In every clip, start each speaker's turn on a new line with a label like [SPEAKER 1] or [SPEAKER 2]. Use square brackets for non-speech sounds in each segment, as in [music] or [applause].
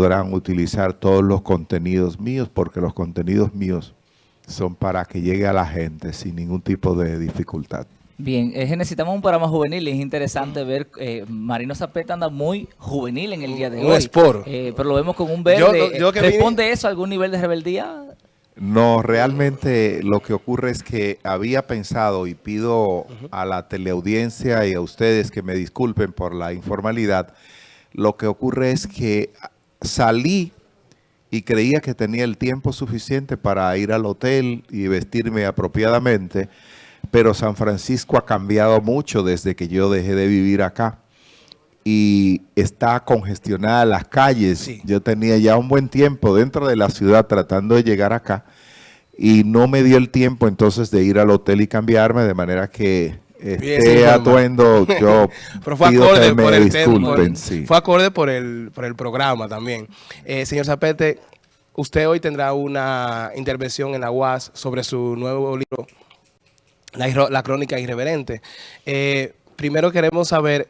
[SPEAKER 1] podrán utilizar todos los contenidos míos, porque los contenidos míos son para que llegue a la gente sin ningún tipo de dificultad.
[SPEAKER 2] Bien, es que necesitamos un programa juvenil y es interesante ver, eh, Marino Zapeta anda muy juvenil en el día de
[SPEAKER 3] un
[SPEAKER 2] hoy.
[SPEAKER 3] esporo.
[SPEAKER 2] Eh, pero lo vemos con un verde.
[SPEAKER 3] Yo- yo que
[SPEAKER 2] ¿Responde eso a algún nivel de rebeldía?
[SPEAKER 1] No, realmente lo que ocurre es que había pensado y pido a la teleaudiencia y a ustedes que me disculpen por la informalidad. Lo que ocurre es que salí y creía que tenía el tiempo suficiente para ir al hotel y vestirme apropiadamente, pero San Francisco ha cambiado mucho desde que yo dejé de vivir acá y está congestionada las calles.
[SPEAKER 3] Sí.
[SPEAKER 1] Yo tenía ya un buen tiempo dentro de la ciudad tratando de llegar acá y no me dio el tiempo entonces de ir al hotel y cambiarme, de manera que este atuendo yo [laughs]
[SPEAKER 3] Pero fue
[SPEAKER 1] pido
[SPEAKER 3] acorde
[SPEAKER 1] que
[SPEAKER 3] por
[SPEAKER 1] me
[SPEAKER 3] el tema,
[SPEAKER 1] disculpen. sí.
[SPEAKER 3] Fue acorde por el, por el programa también. Eh, señor Zapete, usted hoy tendrá una intervención en la UAS sobre su nuevo libro, La, La Crónica Irreverente. Eh, primero queremos saber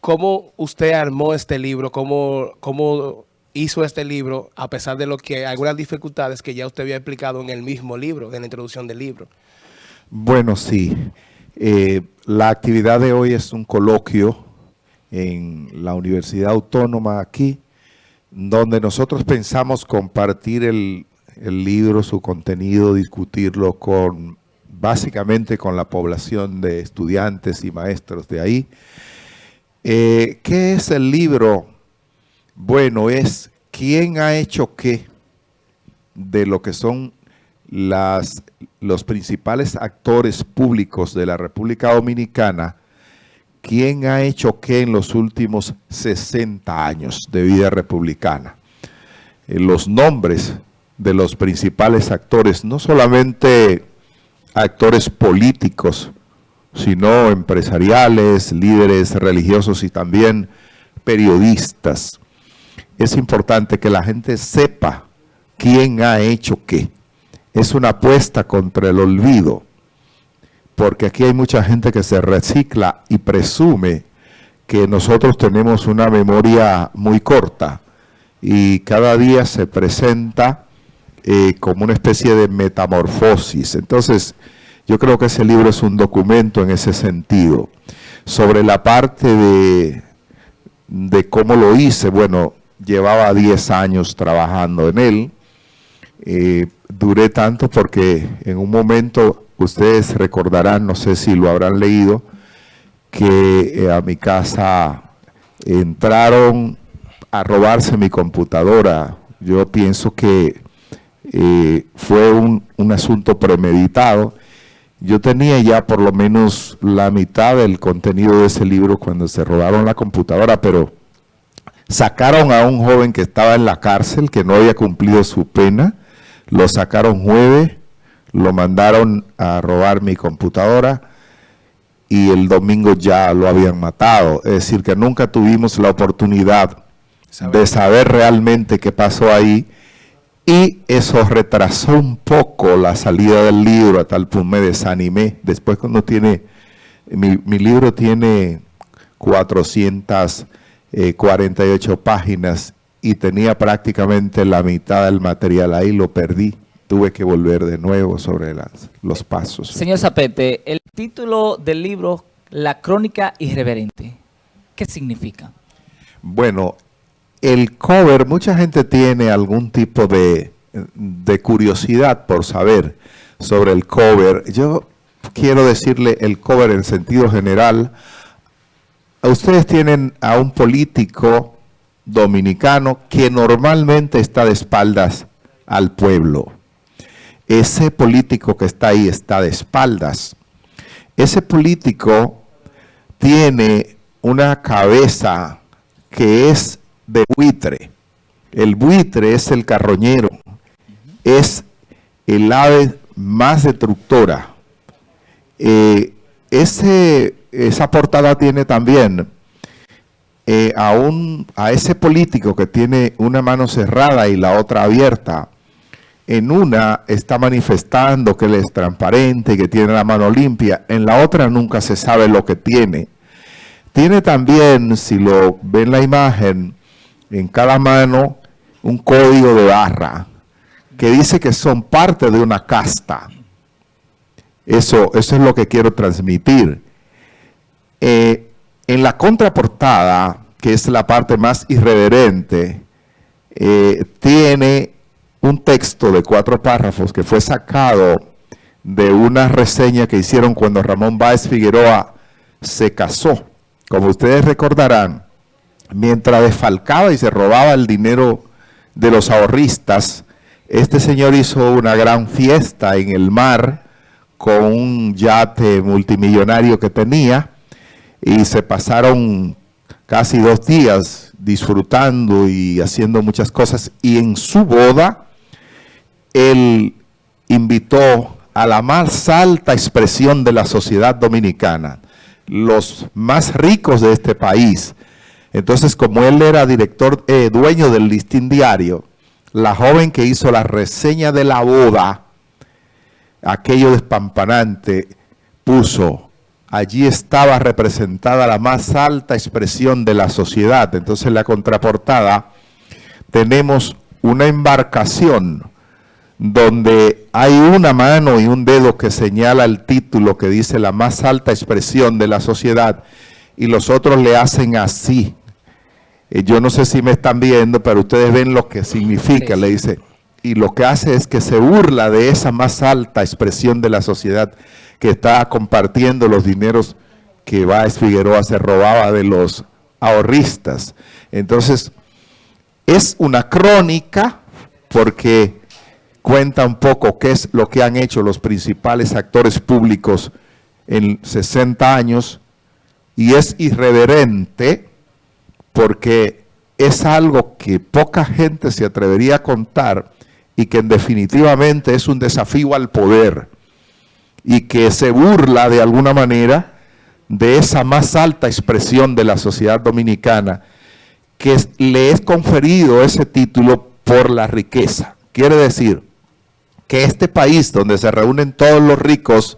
[SPEAKER 3] cómo usted armó este libro, cómo, cómo hizo este libro, a pesar de lo que algunas dificultades que ya usted había explicado en el mismo libro, en la introducción del libro.
[SPEAKER 1] Bueno, sí. Eh, la actividad de hoy es un coloquio en la Universidad Autónoma aquí, donde nosotros pensamos compartir el, libro, su contenido, discutirlo con básicamente con la población de estudiantes y maestros de ahí. Eh, ¿Qué es el libro? Bueno, es quién ha hecho qué de lo que son los principales actores públicos de la República Dominicana, quién ha hecho qué en los últimos 60 años de vida republicana. Eh, los nombres de los principales actores, no solamente actores políticos, sino empresariales, líderes religiosos y también periodistas. Es importante que la gente sepa quién ha hecho qué. Es una apuesta contra el olvido, porque aquí hay mucha gente que se recicla y presume que nosotros tenemos una memoria muy corta y cada día se presenta eh, como una especie de metamorfosis. Entonces, yo creo que ese libro es un documento en ese sentido. Sobre la parte de, de cómo lo hice, bueno, llevaba 10 años trabajando en él. Eh, duré tanto porque en un momento, ustedes recordarán, no sé si lo habrán leído, que eh, a mi casa entraron a robarse mi computadora. Yo pienso que eh, fue un, un asunto premeditado. Yo tenía ya por lo menos la mitad del contenido de ese libro cuando se robaron la computadora, pero sacaron a un joven que estaba en la cárcel, que no había cumplido su pena, lo sacaron jueves, lo mandaron a robar mi computadora y el domingo ya lo habían matado. Es decir, que nunca tuvimos la oportunidad de saber realmente qué pasó ahí y eso retrasó un poco la salida del libro, a tal punto me desanimé. Después cuando tiene, mi, mi libro tiene 448 páginas y tenía prácticamente la mitad del material ahí, lo perdí. Tuve que volver de nuevo sobre las, los pasos.
[SPEAKER 2] Señor Zapete, el título del libro, La Crónica Irreverente, ¿qué significa?
[SPEAKER 1] Bueno, el cover, mucha gente tiene algún tipo de, de curiosidad por saber sobre el cover. Yo quiero decirle el cover en sentido general. Ustedes tienen a un político dominicano que normalmente está de espaldas al pueblo. Ese político que está ahí está de espaldas. Ese político tiene una cabeza que es de buitre. El buitre es el carroñero, es el ave más destructora. Eh, ese, esa portada tiene también eh, a, un, a ese político que tiene una mano cerrada y la otra abierta. En una está manifestando que él es transparente, que tiene la mano limpia. En la otra nunca se sabe lo que tiene. Tiene también, si lo ven la imagen, en cada mano un código de barra que dice que son parte de una casta. Eso, eso es lo que quiero transmitir. Eh, en la contraportada, que es la parte más irreverente, eh, tiene un texto de cuatro párrafos que fue sacado de una reseña que hicieron cuando Ramón Báez Figueroa se casó. Como ustedes recordarán, mientras desfalcaba y se robaba el dinero de los ahorristas, este señor hizo una gran fiesta en el mar con un yate multimillonario que tenía y se pasaron casi dos días disfrutando y haciendo muchas cosas y en su boda él invitó a la más alta expresión de la sociedad dominicana, los más ricos de este país. Entonces, como él era director, eh, dueño del listín diario, la joven que hizo la reseña de la boda, aquello despampanante, puso, allí estaba representada la más alta expresión de la sociedad. Entonces, en la contraportada tenemos una embarcación donde hay una mano y un dedo que señala el título que dice la más alta expresión de la sociedad y los otros le hacen así. Eh, yo no sé si me están viendo, pero ustedes ven lo que significa, le dice. Y lo que hace es que se burla de esa más alta expresión de la sociedad que está compartiendo los dineros que Báez Figueroa se robaba de los ahorristas. Entonces, es una crónica porque cuenta un poco qué es lo que han hecho los principales actores públicos en 60 años y es irreverente porque es algo que poca gente se atrevería a contar y que definitivamente es un desafío al poder y que se burla de alguna manera de esa más alta expresión de la sociedad dominicana que le es conferido ese título por la riqueza. Quiere decir, que este país donde se reúnen todos los ricos,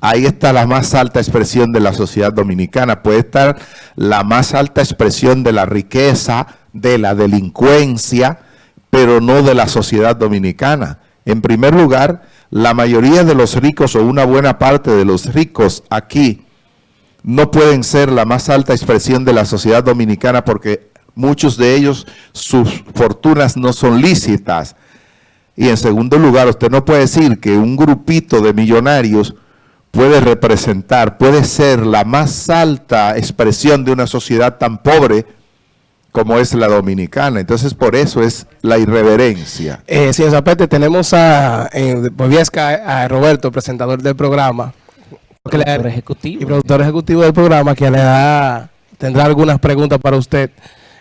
[SPEAKER 1] ahí está la más alta expresión de la sociedad dominicana. Puede estar la más alta expresión de la riqueza, de la delincuencia, pero no de la sociedad dominicana. En primer lugar, la mayoría de los ricos o una buena parte de los ricos aquí no pueden ser la más alta expresión de la sociedad dominicana porque muchos de ellos, sus fortunas no son lícitas, y en segundo lugar, usted no puede decir que un grupito de millonarios puede representar, puede ser la más alta expresión de una sociedad tan pobre como es la dominicana. Entonces, por eso es la irreverencia.
[SPEAKER 3] Eh, señor Zapete, tenemos a, eh, a Roberto, presentador del programa.
[SPEAKER 2] Productor ejecutivo.
[SPEAKER 3] Y productor ejecutivo del programa, que le da, tendrá algunas preguntas para usted.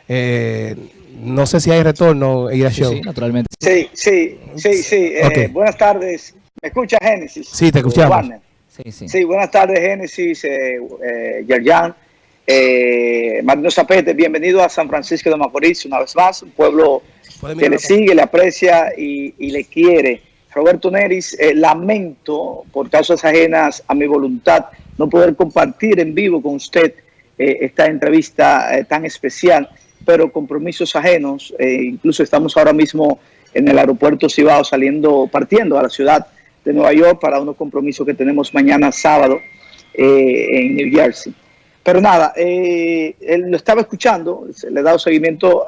[SPEAKER 3] Eh, no sé si hay retorno, Ira Show.
[SPEAKER 4] Sí, naturalmente. Sí, sí, sí, sí. Eh, buenas tardes. ¿Me escucha Génesis?
[SPEAKER 3] Sí, te escuchamos.
[SPEAKER 4] Sí, sí. sí, buenas tardes, Génesis, eh, eh, Yerjan. Eh, Marino Zapete, bienvenido a San Francisco de Macorís una vez más, un pueblo que le sigue, le aprecia y, le quiere. Roberto Neris, eh, lamento por causas ajenas a mi voluntad no poder compartir en vivo con usted esta entrevista tan especial pero compromisos ajenos. Eh, incluso estamos ahora mismo en el aeropuerto Cibao saliendo, partiendo a la ciudad de Nueva York para unos compromisos que tenemos mañana sábado eh, en New Jersey. Pero nada, eh, él lo estaba escuchando, le he dado seguimiento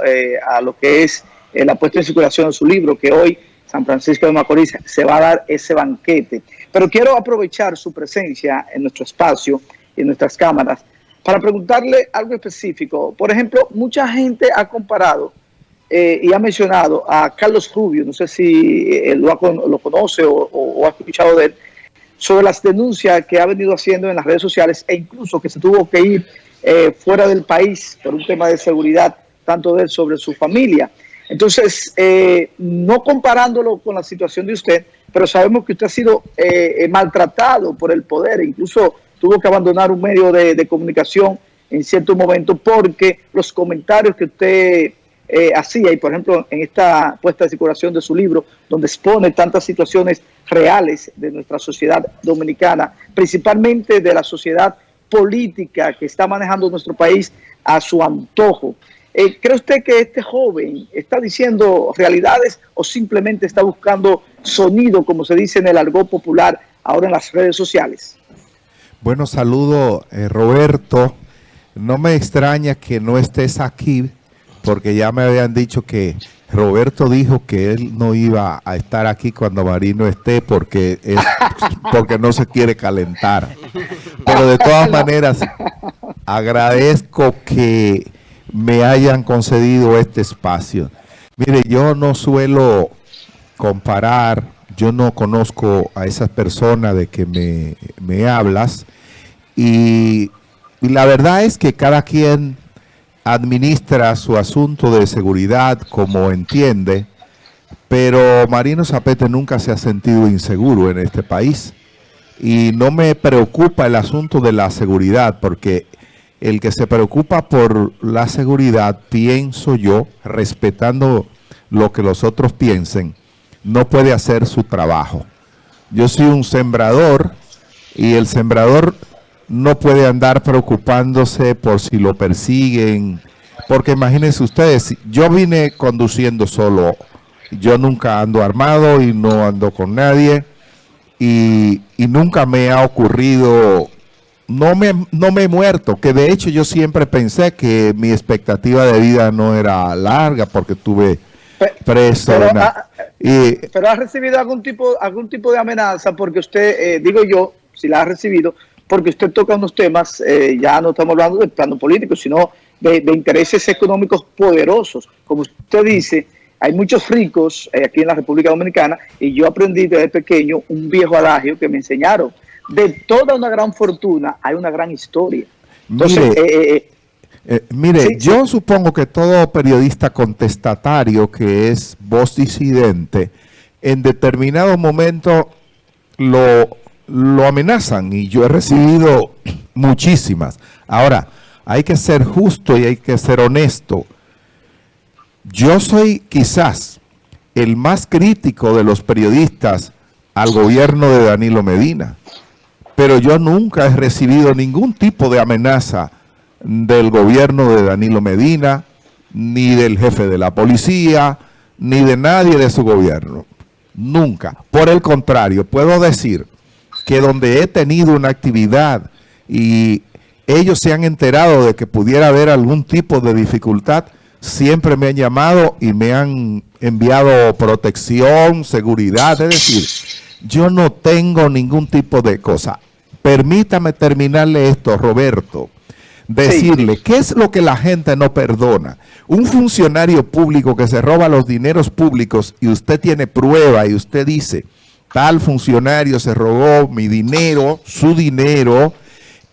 [SPEAKER 4] a lo que es la puesta en circulación de su libro, que hoy San Francisco de Macorís se va a dar ese banquete. Pero quiero aprovechar su presencia en nuestro espacio en nuestras cámaras para preguntarle algo específico. Por ejemplo, mucha gente ha comparado eh, y ha mencionado a Carlos Rubio, no sé si él lo, conoce o, ha escuchado de él, sobre las denuncias que ha venido haciendo en las redes sociales e incluso que se tuvo que ir eh, fuera del país por un tema de seguridad, tanto de él sobre su familia. Entonces, eh, no comparándolo con la situación de usted, pero sabemos que usted ha sido maltratado por el poder, incluso tuvo que abandonar un medio de, comunicación en cierto momento porque los comentarios que usted eh, hacía, y por ejemplo en esta puesta de circulación de su libro, donde expone tantas situaciones reales de nuestra sociedad dominicana, principalmente de la sociedad política que está manejando nuestro país a su antojo. Eh, ¿Cree usted que este joven está diciendo realidades o simplemente está buscando sonido, como se dice en el argot popular ahora en las redes sociales?
[SPEAKER 1] Bueno, saludo eh, Roberto. No me extraña que no estés aquí, porque ya me habían dicho que Roberto dijo que él no iba a estar aquí cuando Marino esté porque, [laughs] porque no se quiere calentar. Pero de todas maneras, agradezco que me hayan concedido este espacio. Mire, yo no suelo comparar, yo no conozco a esas personas de que me, me hablas y y la verdad es que cada quien administra su asunto de seguridad como entiende, pero Marino Zapete nunca se ha sentido inseguro en este país. Y no me preocupa el asunto de la seguridad, porque el que se preocupa por la seguridad, pienso yo, respetando lo que los otros piensen, no puede hacer su trabajo. Yo soy un sembrador y el sembrador no puede andar preocupándose por si lo persiguen, porque imagínense ustedes, yo vine conduciendo solo, yo nunca ando armado y no ando con nadie, y, nunca me ha ocurrido, no me, no me he muerto, que de hecho yo siempre pensé que mi expectativa de vida no era larga, porque tuve preso.
[SPEAKER 4] Pero, ha, y, pero ha recibido algún tipo, algún tipo de amenaza, porque usted, eh, digo yo, si la ha recibido, porque usted toca unos temas, eh, ya no estamos hablando del plano político, sino de, intereses económicos poderosos. Como usted dice, hay muchos ricos eh, aquí en la República Dominicana y yo aprendí desde pequeño un viejo adagio que me enseñaron. De toda una gran fortuna hay una gran historia.
[SPEAKER 1] Entonces, mire, eh, mire yo supongo que todo periodista contestatario que es voz disidente, en determinado momento lo lo amenazan y yo he recibido muchísimas. Ahora, hay que ser justo y hay que ser honesto. Yo soy quizás el más crítico de los periodistas al gobierno de Danilo Medina, pero yo nunca he recibido ningún tipo de amenaza del gobierno de Danilo Medina, ni del jefe de la policía, ni de nadie de su gobierno. Nunca. Por el contrario, puedo decir que donde he tenido una actividad y ellos se han enterado de que pudiera haber algún tipo de dificultad, siempre me han llamado y me han enviado protección, seguridad, es decir, yo no tengo ningún tipo de cosa. Permítame terminarle esto, Roberto. Decirle, ¿qué es lo que la gente no perdona? Un funcionario público que se roba los dineros públicos y usted tiene prueba y usted dice, tal funcionario se robó mi dinero, su dinero.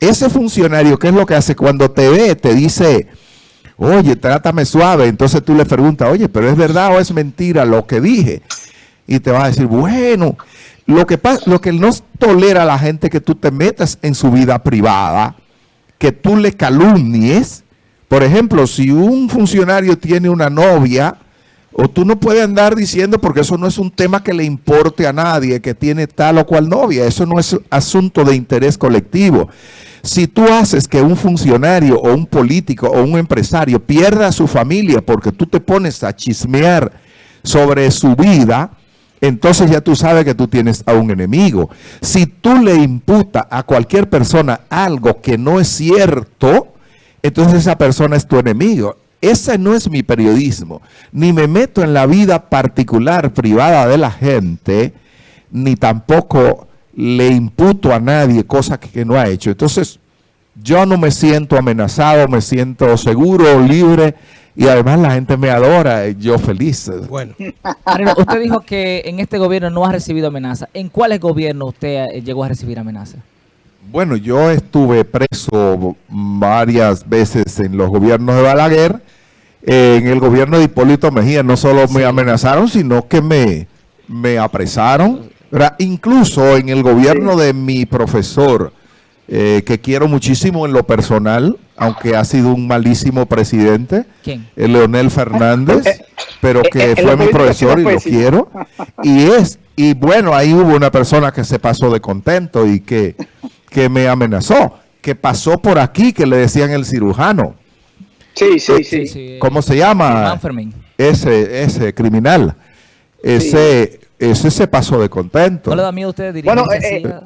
[SPEAKER 1] Ese funcionario, ¿qué es lo que hace? Cuando te ve, te dice, oye, trátame suave. Entonces tú le preguntas, oye, pero ¿es verdad o es mentira lo que dije? Y te va a decir, bueno, lo que, pasa, lo que no tolera a la gente que tú te metas en su vida privada, que tú le calumnies. Por ejemplo, si un funcionario tiene una novia, o tú no puedes andar diciendo, porque eso no es un tema que le importe a nadie, que tiene tal o cual novia. Eso no es asunto de interés colectivo. Si tú haces que un funcionario o un político o un empresario pierda a su familia porque tú te pones a chismear sobre su vida, entonces ya tú sabes que tú tienes a un enemigo. Si tú le imputas a cualquier persona algo que no es cierto, entonces esa persona es tu enemigo. Ese no es mi periodismo. Ni me meto en la vida particular, privada de la gente, ni tampoco le imputo a nadie cosas que, no ha hecho. Entonces, yo no me siento amenazado, me siento seguro, libre, y además la gente me adora, yo feliz.
[SPEAKER 2] Bueno. [laughs] usted dijo que en este gobierno no ha recibido amenaza. ¿En cuáles gobiernos usted eh, llegó a recibir amenaza?
[SPEAKER 1] Bueno, yo estuve preso varias veces en los gobiernos de Balaguer en el gobierno de Hipólito Mejía no solo me amenazaron, sino que me, me apresaron. Incluso en el gobierno de mi profesor, eh, que quiero muchísimo en lo personal, aunque ha sido un malísimo presidente, ¿Quién? El eh, Leonel Fernández, eh, pero que fue mi profesor y lo quiero. [laughs] Y es, y bueno, ahí hubo una persona que se pasó de contento y que, que me amenazó, que pasó por aquí, que le decían el cirujano
[SPEAKER 4] Sí, sí, sí.
[SPEAKER 1] ¿Cómo se llama? Ese, ese criminal. Ese, ese se pasó de contento.
[SPEAKER 2] ¿No le da miedo a ustedes
[SPEAKER 1] bueno, eh, eh,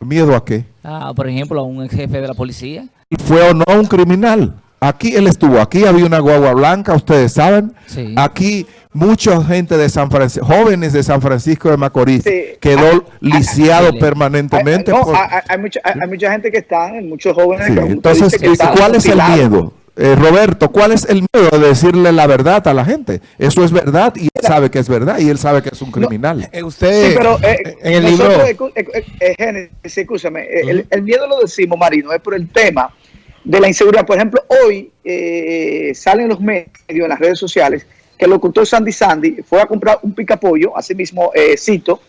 [SPEAKER 1] ¿Miedo a qué?
[SPEAKER 2] Ah, por ejemplo, a un jefe de la policía.
[SPEAKER 1] ¿Fue o no un criminal? Aquí él estuvo, aquí había una guagua blanca, ustedes saben. Aquí mucha gente de San Francisco, jóvenes de San Francisco de Macorís, quedó lisiado permanentemente.
[SPEAKER 4] Hay, mucha, gente que está, muchos jóvenes.
[SPEAKER 1] Entonces, ¿cuál es el miedo? Eh, Roberto, ¿cuál es el miedo de decirle la verdad a la gente? Eso es verdad y él sabe que es verdad y él sabe que es un criminal.
[SPEAKER 4] Eh, usted, sí, pero eh, en el libro... escúchame, el, el, miedo lo decimos, Marino, es por el tema de la inseguridad. Por ejemplo, hoy salen los medios en las redes sociales que el locutor Sandy Sandy fue a comprar un picapollo, así mismo cito,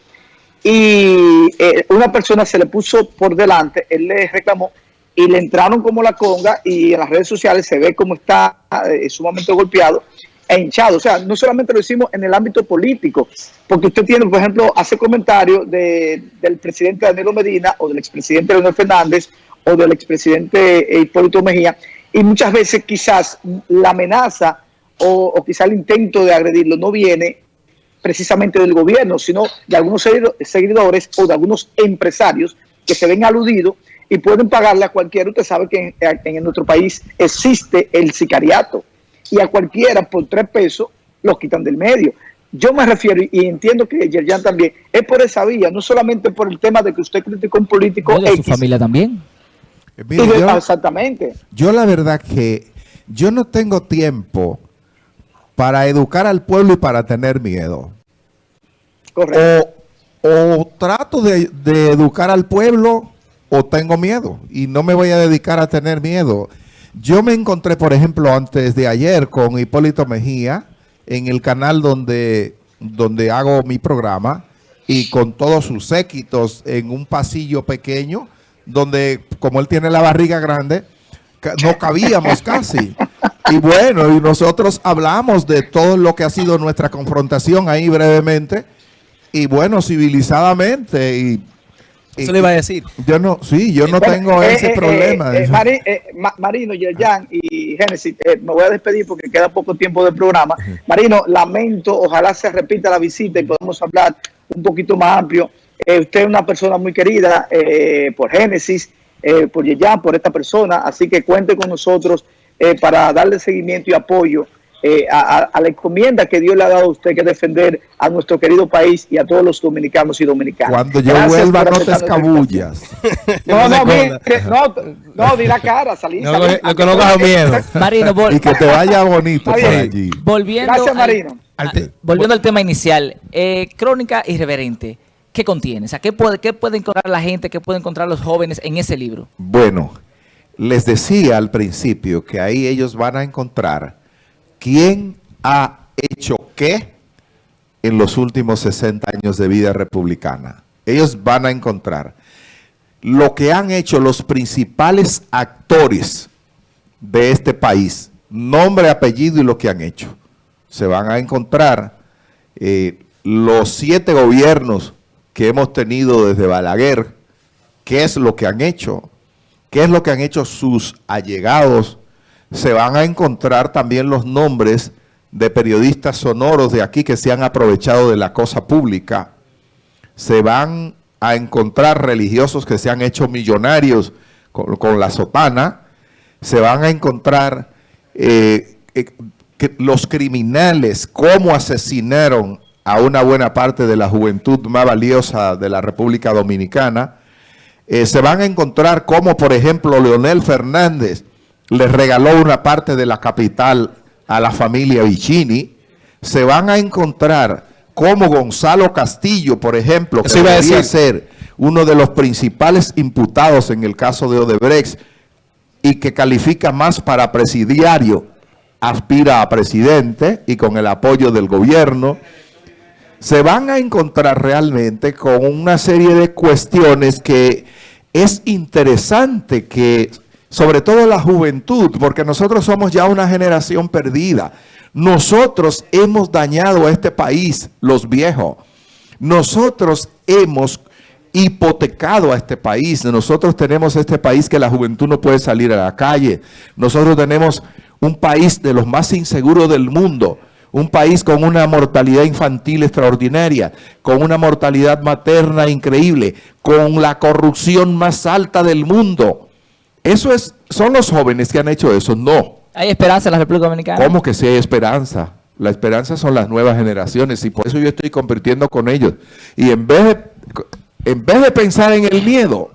[SPEAKER 4] y una persona se le puso por delante, él le reclamó y le entraron como la conga y en las redes sociales se ve como está eh, sumamente golpeado e hinchado. O sea, no solamente lo hicimos en el ámbito político, porque usted tiene, por ejemplo, hace comentarios de, del presidente Danilo Medina o del expresidente Leonel Fernández o del expresidente Hipólito Mejía, y muchas veces quizás la amenaza o, o quizás el intento de agredirlo no viene precisamente del gobierno, sino de algunos seguidores o de algunos empresarios que se ven aludidos y pueden pagarle a cualquiera. Usted sabe que en, nuestro país existe el sicariato y a cualquiera por tres pesos los quitan del medio. Yo me refiero, y entiendo que Yerjan también, es por esa vía, no solamente por el tema de que usted criticó un político
[SPEAKER 2] no, su familia también.
[SPEAKER 1] Eh, exactamente. Yo la verdad que yo no tengo tiempo para educar al pueblo y para tener miedo. Correcto. O, trato de, de educar al pueblo o tengo miedo y no me voy a dedicar a tener miedo. Yo me encontré, por ejemplo, antes de ayer con Hipólito Mejía en el canal donde, donde hago mi programa y con todos sus séquitos en un pasillo pequeño donde, como él tiene la barriga grande, no cabíamos [laughs] casi. Y bueno, y nosotros hablamos de todo lo que ha sido nuestra confrontación ahí brevemente y bueno, civilizadamente y
[SPEAKER 3] eso le iba a decir.
[SPEAKER 1] Yo no, sí, yo no tengo eh, ese eh, problema.
[SPEAKER 4] Eh, Marino, Yerjan y Génesis, me voy a despedir porque queda poco tiempo del programa. Marino, lamento, ojalá se repita la visita y podamos hablar un poquito más amplio. usted es una persona muy querida por Génesis, por Yerjan, por esta persona, así que cuente con nosotros para darle seguimiento y apoyo eh, a, la encomienda que Dios le ha dado a usted que defender a nuestro querido país y a todos los dominicanos y dominicanas.
[SPEAKER 1] Cuando yo vuelva no te escabullas. [laughs]
[SPEAKER 4] No, no, no, no, di la cara, salí. No,
[SPEAKER 3] lo que no coja miedo.
[SPEAKER 2] Marino,
[SPEAKER 1] y que te vaya bonito por allí.
[SPEAKER 2] Volviendo Gracias, Marino. Al, volviendo al tema inicial, eh, crónica irreverente. ¿Qué contiene? O sea, ¿qué puede, ¿qué puede encontrar la gente, qué pueden encontrar los jóvenes en ese libro?
[SPEAKER 1] Bueno, les decía al principio que ahí ellos van a encontrar ¿Quién ha hecho qué en los últimos 60 años de vida republicana? Ellos van a encontrar lo que han hecho los principales actores de este país, nombre, apellido y lo que han hecho. Se van a encontrar eh, los siete gobiernos que hemos tenido desde Balaguer, qué es lo que han hecho, qué es lo que han hecho sus allegados, se van a encontrar también los nombres de periodistas sonoros de aquí que se han aprovechado de la cosa pública. Se van a encontrar religiosos que se han hecho millonarios con, la sotana. Se van a encontrar eh, eh, los criminales, cómo asesinaron a una buena parte de la juventud más valiosa de la República Dominicana. Eh, se van a encontrar cómo, por ejemplo, Leonel Fernández le regaló una parte de la capital a la familia Vicini, se van a encontrar como Gonzalo Castillo, por ejemplo, que debería ser uno de los principales imputados en el caso de Odebrecht y que califica más para presidiario, aspira a presidente y con el apoyo del gobierno, se van a encontrar realmente con una serie de cuestiones que es interesante que sobre todo la juventud, porque nosotros somos ya una generación perdida. Nosotros hemos dañado a este país, los viejos. Nosotros hemos hipotecado a este país. Nosotros tenemos este país que la juventud no puede salir a la calle. Nosotros tenemos un país de los más inseguros del mundo, un país con una mortalidad infantil extraordinaria, con una mortalidad materna increíble, con la corrupción más alta del mundo. Eso es, son los jóvenes que han hecho eso, no.
[SPEAKER 2] ¿Hay esperanza en la República Dominicana?
[SPEAKER 1] ¿Cómo que sí hay esperanza? La esperanza son las nuevas generaciones y por eso yo estoy convirtiendo con ellos. Y en vez de, en vez de pensar en el miedo,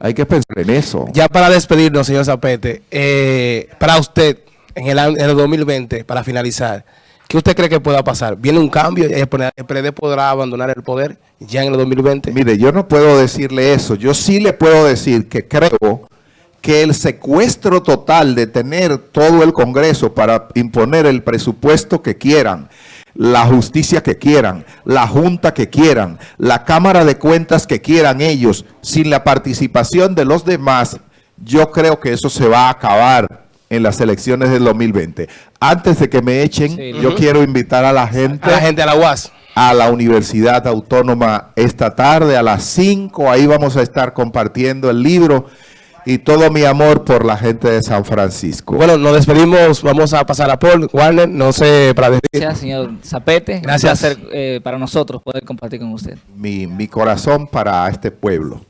[SPEAKER 1] hay que pensar en eso.
[SPEAKER 3] Ya para despedirnos, señor Zapete, eh, para usted, en el, en el 2020, para finalizar, ¿Qué usted cree que pueda pasar? ¿Viene un cambio? ¿El PRD podrá abandonar el poder ya en el 2020?
[SPEAKER 1] Mire, yo no puedo decirle eso. Yo sí le puedo decir que creo que el secuestro total de tener todo el Congreso para imponer el presupuesto que quieran, la justicia que quieran, la junta que quieran, la Cámara de Cuentas que quieran ellos, sin la participación de los demás, yo creo que eso se va a acabar en las elecciones del 2020. Antes de que me echen, yo quiero invitar a la gente...
[SPEAKER 3] A la gente a la UAS.
[SPEAKER 1] A la Universidad Autónoma esta tarde a las 5. Ahí vamos a estar compartiendo el libro y todo mi amor por la gente de San Francisco.
[SPEAKER 3] Bueno, nos despedimos. Vamos a pasar a Paul. Warner, no sé para decir.
[SPEAKER 2] Gracias, señor Zapete. Gracias. Un placer, eh, para nosotros poder compartir con usted.
[SPEAKER 1] Mi, mi corazón para este pueblo.